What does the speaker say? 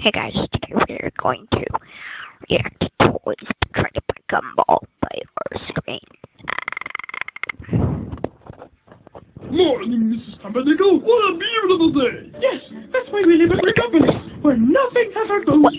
Hey guys, today we're going to react to Toys Betrayed by Gumball by our Screen. Morning, Mrs. Pumpernickel. What a beautiful day. Yes, that's why we live at company, where nothing ever goes